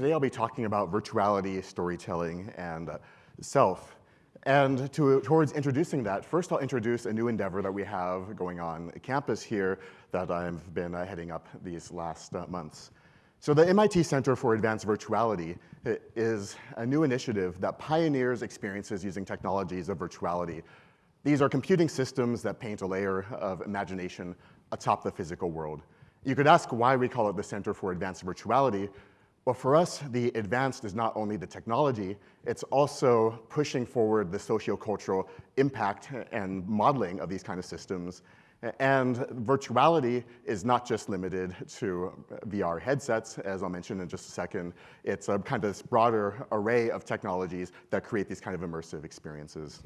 today I'll be talking about virtuality, storytelling, and uh, self. And to, towards introducing that, first I'll introduce a new endeavor that we have going on campus here that I've been uh, heading up these last uh, months. So the MIT Center for Advanced Virtuality is a new initiative that pioneers experiences using technologies of virtuality. These are computing systems that paint a layer of imagination atop the physical world. You could ask why we call it the Center for Advanced Virtuality. Well, for us, the advanced is not only the technology, it's also pushing forward the sociocultural impact and modeling of these kind of systems and virtuality is not just limited to VR headsets, as I'll mention in just a second. It's a kind of this broader array of technologies that create these kind of immersive experiences.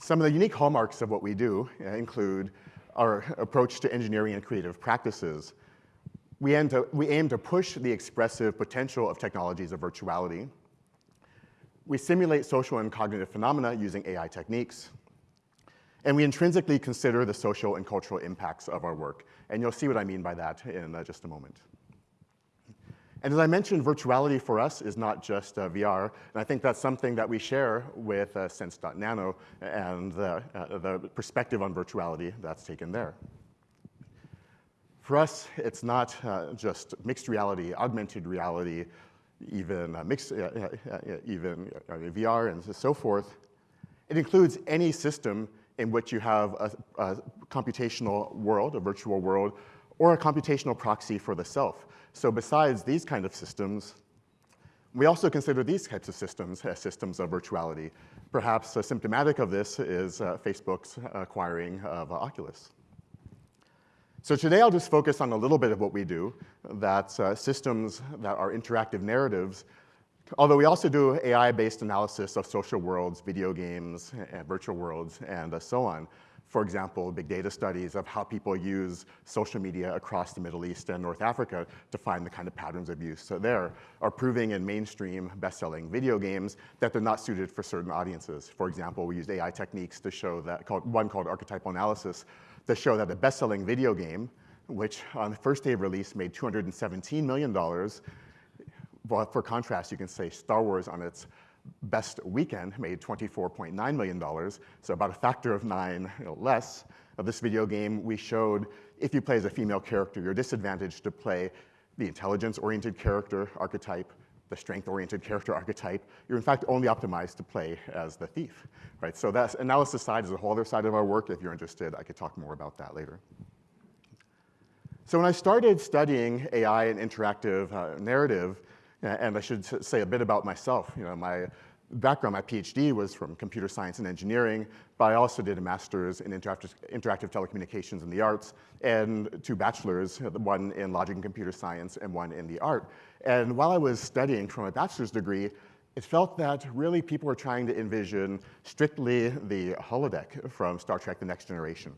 Some of the unique hallmarks of what we do include our approach to engineering and creative practices. We aim to, we aim to push the expressive potential of technologies of virtuality we simulate social and cognitive phenomena using AI techniques. And we intrinsically consider the social and cultural impacts of our work. And you'll see what I mean by that in uh, just a moment. And as I mentioned, virtuality for us is not just uh, VR, and I think that's something that we share with uh, Sense.nano and the, uh, the perspective on virtuality that's taken there. For us, it's not uh, just mixed reality, augmented reality, even uh, mixed, uh, even VR and so forth. It includes any system in which you have a, a, computational world, a virtual world, or a computational proxy for the self. So besides these kind of systems, we also consider these types of systems as systems of virtuality. Perhaps a symptomatic of this is uh, Facebook's acquiring of uh, Oculus. So today I'll just focus on a little bit of what we do, that's uh, systems that are interactive narratives, although we also do AI-based analysis of social worlds, video games, virtual worlds, and uh, so on. For example, big data studies of how people use social media across the Middle East and North Africa to find the kind of patterns of use so there are proving in mainstream best-selling video games that they're not suited for certain audiences. For example, we used AI techniques to show that, called, one called archetypal analysis, to show that a best-selling video game, which on the first day of release made $217 million, but for contrast, you can say Star Wars on its best weekend made $24.9 million, so about a factor of nine you know, less. Of this video game, we showed if you play as a female character, you're disadvantaged to play the intelligence-oriented character archetype, the strength-oriented character archetype, you're in fact only optimized to play as the thief, right? So that analysis side is a whole other side of our work. If you're interested, I could talk more about that later. So when I started studying AI and interactive uh, narrative, and I should say a bit about myself, you know, my background, my PhD was from computer science and engineering, but I also did a master's in interactive, interactive telecommunications and the arts, and two bachelors, one in logic and computer science and one in the art. And while I was studying for my bachelor's degree, it felt that really people were trying to envision strictly the holodeck from Star Trek The Next Generation.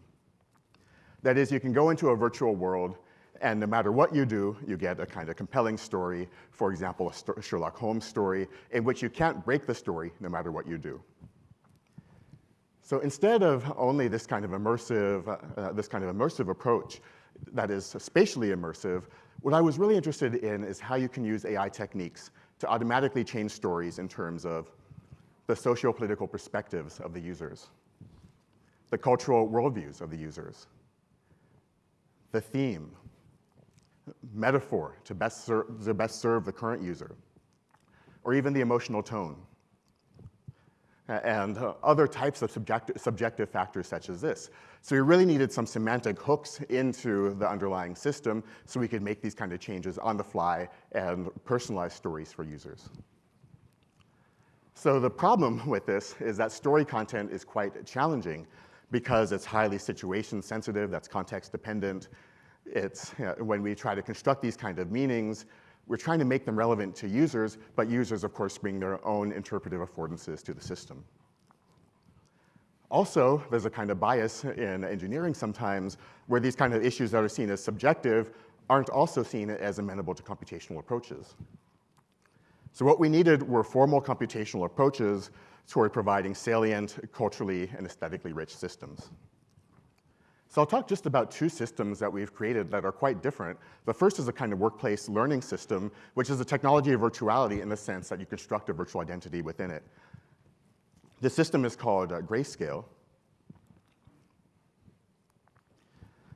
That is, you can go into a virtual world and no matter what you do, you get a kind of compelling story, for example, a Sherlock Holmes story, in which you can't break the story no matter what you do. So instead of only this kind of immersive, uh, this kind of immersive approach that is spatially immersive, what I was really interested in is how you can use AI techniques to automatically change stories in terms of the socio-political perspectives of the users, the cultural worldviews of the users, the theme, metaphor to best, to best serve the current user, or even the emotional tone, and uh, other types of subjective, subjective factors such as this. So we really needed some semantic hooks into the underlying system so we could make these kind of changes on the fly and personalize stories for users. So the problem with this is that story content is quite challenging because it's highly situation sensitive, that's context dependent, it's, you know, when we try to construct these kind of meanings, we're trying to make them relevant to users, but users, of course, bring their own interpretive affordances to the system. Also, there's a kind of bias in engineering sometimes where these kind of issues that are seen as subjective aren't also seen as amenable to computational approaches. So what we needed were formal computational approaches toward providing salient, culturally, and aesthetically rich systems. So I'll talk just about two systems that we've created that are quite different. The first is a kind of workplace learning system, which is a technology of virtuality in the sense that you construct a virtual identity within it. The system is called uh, Grayscale.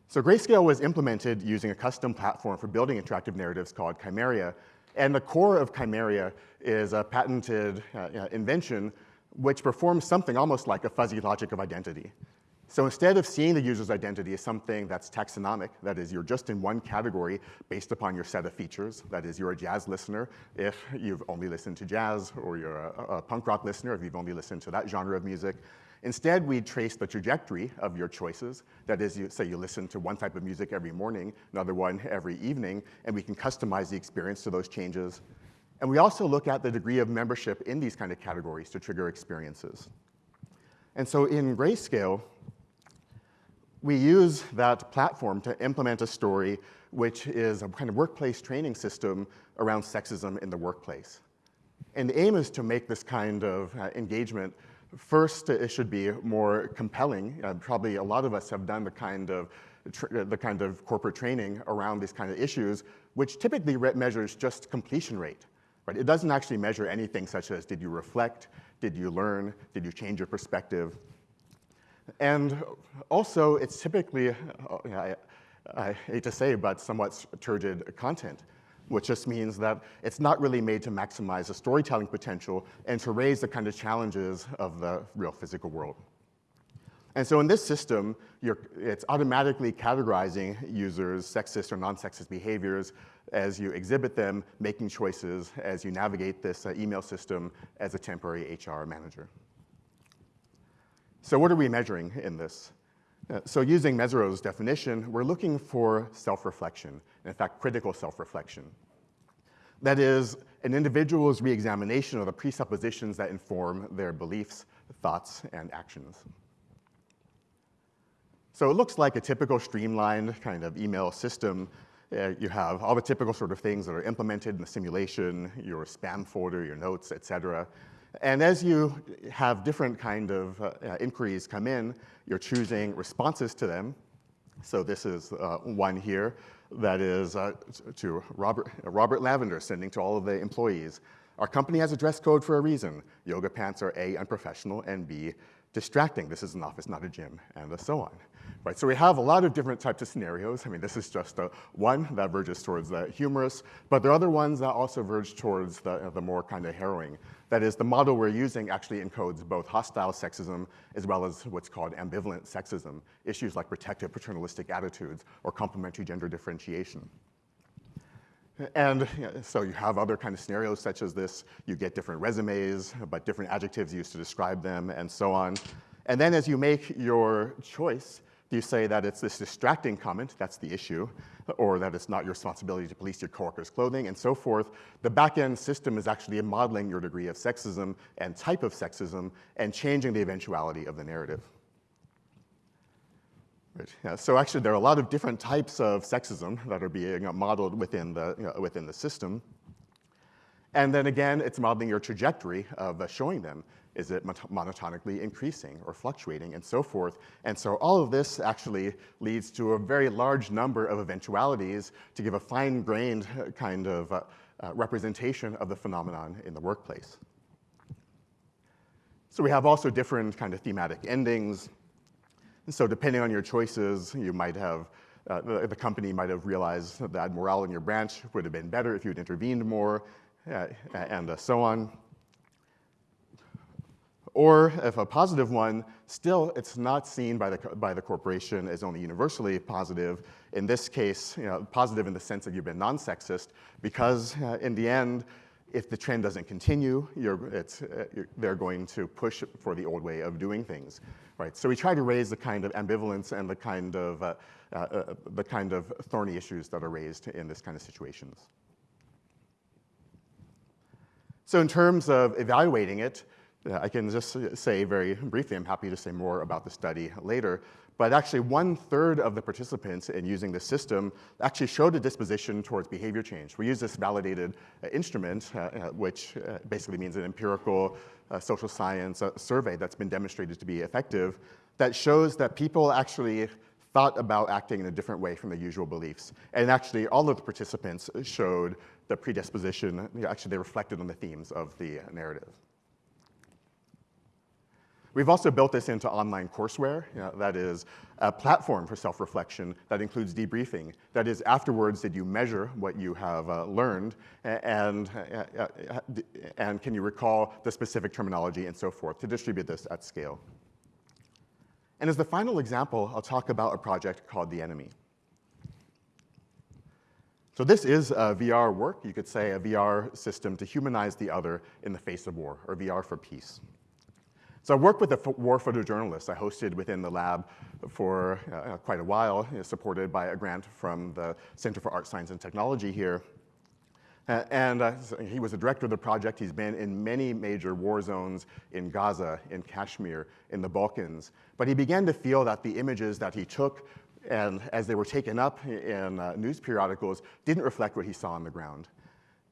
So Grayscale was implemented using a custom platform for building interactive narratives called Chimeria. And the core of Chimeria is a patented uh, invention which performs something almost like a fuzzy logic of identity. So instead of seeing the user's identity as something that's taxonomic, that is, you're just in one category based upon your set of features, that is, you're a jazz listener if you've only listened to jazz, or you're a, a punk rock listener if you've only listened to that genre of music. Instead, we trace the trajectory of your choices. That is, you, say you listen to one type of music every morning, another one every evening, and we can customize the experience to those changes. And we also look at the degree of membership in these kind of categories to trigger experiences. And so in Grayscale, we use that platform to implement a story which is a kind of workplace training system around sexism in the workplace. And the aim is to make this kind of uh, engagement, first, it should be more compelling. Uh, probably a lot of us have done the kind of the kind of corporate training around these kind of issues, which typically measures just completion rate. Right? It doesn't actually measure anything such as did you reflect, did you learn, did you change your perspective. And also, it's typically, uh, I, I hate to say, but somewhat turgid content, which just means that it's not really made to maximize the storytelling potential and to raise the kind of challenges of the real physical world. And so in this system, it's automatically categorizing users' sexist or non-sexist behaviors as you exhibit them, making choices as you navigate this uh, email system as a temporary HR manager. So what are we measuring in this? Uh, so using Mezirow's definition, we're looking for self-reflection, in fact, critical self-reflection. That is, an individual's re-examination of the presuppositions that inform their beliefs, thoughts, and actions. So it looks like a typical streamlined kind of email system. Uh, you have all the typical sort of things that are implemented in the simulation, your spam folder, your notes, et cetera. And as you have different kind of uh, inquiries come in, you're choosing responses to them. So this is uh, one here that is uh, to Robert, Robert Lavender sending to all of the employees. Our company has a dress code for a reason. Yoga pants are A, unprofessional, and B, distracting. This is an office, not a gym, and so on. Right, so we have a lot of different types of scenarios. I mean, this is just a, one that verges towards the humorous, but there are other ones that also verge towards the, uh, the more kind of harrowing. That is, the model we're using actually encodes both hostile sexism as well as what's called ambivalent sexism, issues like protective paternalistic attitudes or complementary gender differentiation. And so you have other kind of scenarios such as this. You get different resumes, but different adjectives used to describe them and so on. And then as you make your choice, you say that it's this distracting comment, that's the issue, or that it's not your responsibility to police your coworkers' clothing, and so forth. The back-end system is actually modeling your degree of sexism and type of sexism and changing the eventuality of the narrative. Right. Yeah, so actually, there are a lot of different types of sexism that are being modeled within the, you know, within the system. And then again, it's modeling your trajectory of uh, showing them. Is it monotonically increasing or fluctuating and so forth? And so all of this actually leads to a very large number of eventualities to give a fine-grained uh, kind of uh, uh, representation of the phenomenon in the workplace. So we have also different kind of thematic endings. And so depending on your choices, you might have uh, the, the, company might have realized that morale in your branch would have been better if you had intervened more, uh, and uh, so on. Or if a positive one, still it's not seen by the, by the corporation as only universally positive. In this case, you know, positive in the sense that you've been non-sexist, because uh, in the end, if the trend doesn't continue, uh, they're going to push for the old way of doing things, right? So we try to raise the kind of ambivalence and the kind of, uh, uh, uh the kind of thorny issues that are raised in this kind of situations. So in terms of evaluating it, I can just say very briefly, I'm happy to say more about the study later, but actually one third of the participants in using the system actually showed a disposition towards behavior change. We use this validated uh, instrument, uh, uh which uh, basically means an empirical uh, social science uh, survey that's been demonstrated to be effective, that shows that people actually thought about acting in a different way from their usual beliefs. And actually, all of the participants showed the predisposition, actually they reflected on the themes of the narrative. We've also built this into online courseware. You know, that is a platform for self-reflection that includes debriefing. That is, afterwards, did you measure what you have uh, learned, and, uh, uh, and can you recall the specific terminology and so forth to distribute this at scale. And as the final example, I'll talk about a project called The Enemy. So this is a VR work, you could say a VR system to humanize the other in the face of war, or VR for peace. So I worked with a war photojournalist I hosted within the lab for uh, quite a while, you know, supported by a grant from the Center for Art, Science, and Technology here. Uh, and uh, he was the director of the project. He's been in many major war zones in Gaza, in Kashmir, in the Balkans. But he began to feel that the images that he took and as they were taken up in uh, news periodicals didn't reflect what he saw on the ground.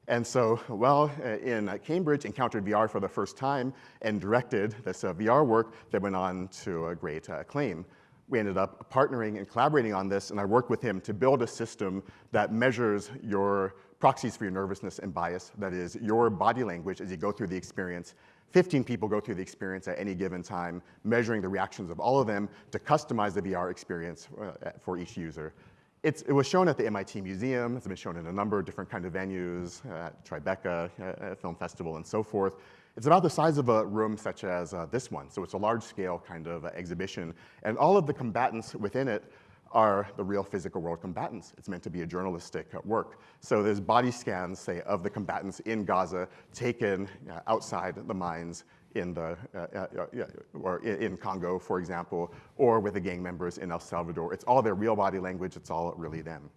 And so, well, uh, in Cambridge, encountered VR for the first time and directed this uh, VR work that went on to a great uh, acclaim. We ended up partnering and collaborating on this, and I worked with him to build a system that measures your proxies for your nervousness and bias, that is, your body language as you go through the experience. 15 people go through the experience at any given time, measuring the reactions of all of them to customize the VR experience uh, for each user. It's, it was shown at the MIT Museum. It's been shown in a number of different kind of venues, at Tribeca uh, Film Festival, and so forth. It's about the size of a room such as uh, this one, so it's a large-scale kind of uh, exhibition. And all of the combatants within it are the real physical world combatants. It's meant to be a journalistic work. So there's body scans, say, of the combatants in Gaza taken uh, outside the mines in the, uh, uh, uh or in Congo, for example, or with the gang members in El Salvador. It's all their real body language, it's all really them.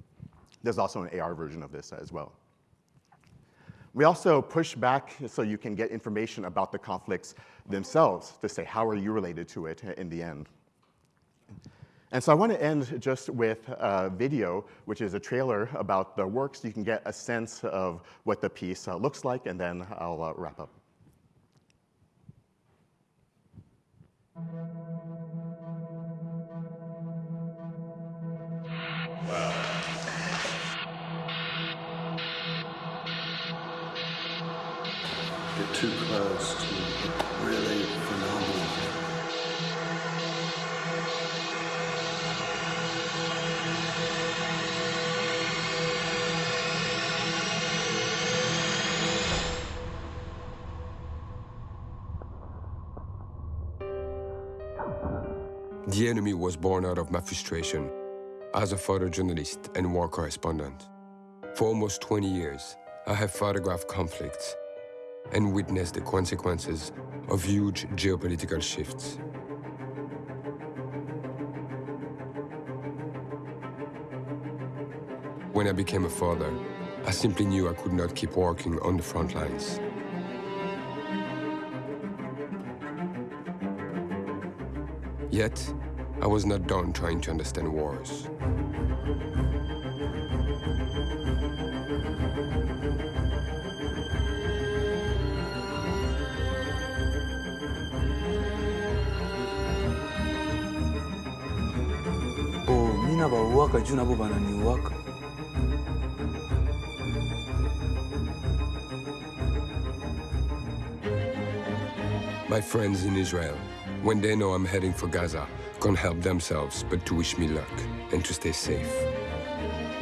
There's also an AR version of this as well. We also push back so you can get information about the conflicts themselves to say, how are you related to it in the end? And so I want to end just with a video, which is a trailer about the work, so you can get a sense of what the piece looks like, and then I'll wrap up. The enemy was born out of my frustration as a photojournalist and war correspondent. For almost 20 years, I have photographed conflicts and witnessed the consequences of huge geopolitical shifts. When I became a father, I simply knew I could not keep working on the front lines. Yet, I was not done trying to understand wars. Oh, mina bauwaka juu nabo bananiwaka. My friends in Israel, when they know I'm heading for Gaza, can't help themselves but to wish me luck and to stay safe.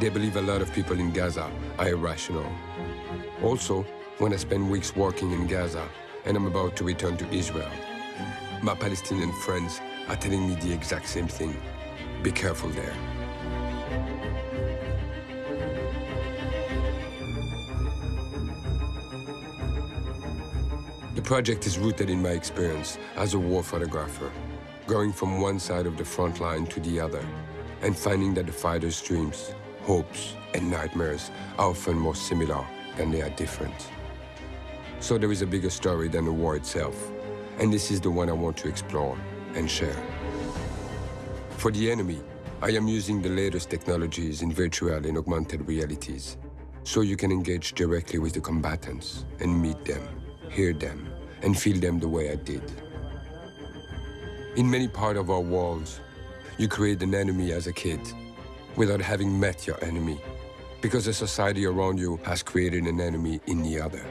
They believe a lot of people in Gaza are irrational. Also, when I spend weeks working in Gaza and I'm about to return to Israel, my Palestinian friends are telling me the exact same thing. Be careful there. The project is rooted in my experience as a war photographer, going from one side of the front line to the other, and finding that the fighters' dreams, hopes, and nightmares are often more similar than they are different. So there is a bigger story than the war itself, and this is the one I want to explore and share. For the enemy, I am using the latest technologies in virtual and augmented realities, so you can engage directly with the combatants and meet them hear them, and feel them the way I did. In many parts of our world, you create an enemy as a kid without having met your enemy because the society around you has created an enemy in the other.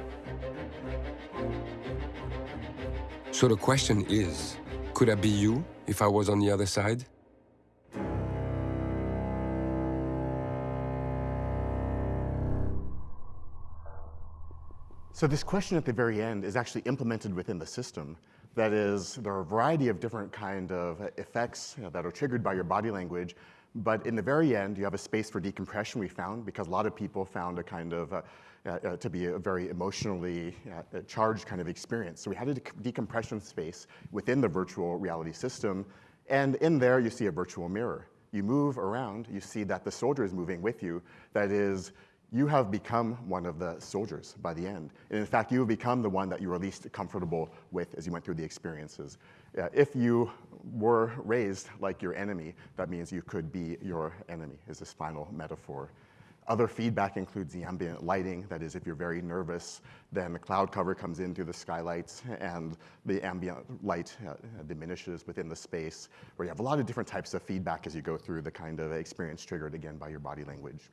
So the question is, could I be you if I was on the other side? So this question at the very end is actually implemented within the system. That is, there are a variety of different kind of effects you know, that are triggered by your body language, but in the very end, you have a space for decompression we found because a lot of people found a kind of, uh, uh, uh, to be a very emotionally uh, charged kind of experience. So we had a decompression space within the virtual reality system, and in there you see a virtual mirror. You move around, you see that the soldier is moving with you. That is, you have become one of the soldiers by the end. And in fact, you have become the one that you were least comfortable with as you went through the experiences. Uh, if you were raised like your enemy, that means you could be your enemy, is this final metaphor. Other feedback includes the ambient lighting. That is, if you're very nervous, then the cloud cover comes in through the skylights and the ambient light uh, diminishes within the space, where you have a lot of different types of feedback as you go through the kind of experience triggered again by your body language.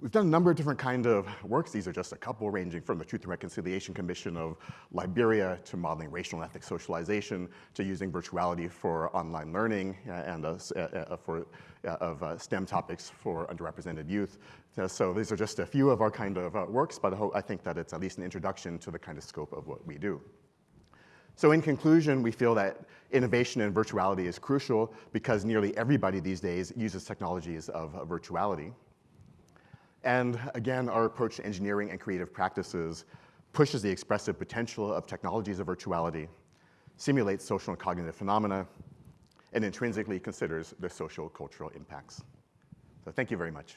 We've done a number of different kind of works. These are just a couple ranging from the Truth and Reconciliation Commission of Liberia to modeling racial and ethnic socialization to using virtuality for online learning uh, and uh, uh, uh, for, uh, of uh, STEM topics for underrepresented youth. so these are just a few of our kind of works, but I, I think that it's at least an introduction to the kind of scope of what we do. So in conclusion, we feel that innovation in virtuality is crucial because nearly everybody these days uses technologies of virtuality. And again, our approach to engineering and creative practices pushes the expressive potential of technologies of virtuality, simulates social and cognitive phenomena, and intrinsically considers their social cultural impacts. So thank you very much.